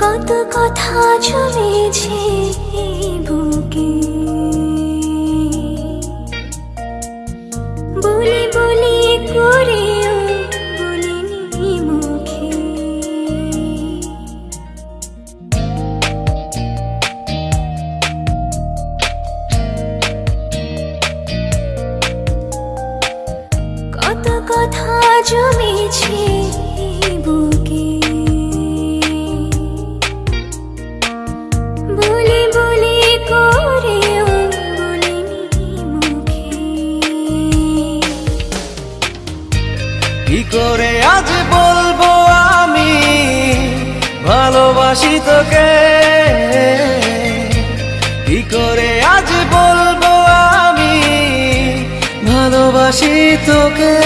কত কথা জমেছে বুকে। বলি বলি বলিনি মুখে। কত কথা জমেছে কি করে আজ বলব আমি? ভালোবাসি তোকে। কি করে আজ বলব আমি? ভালোবাসি তোকে।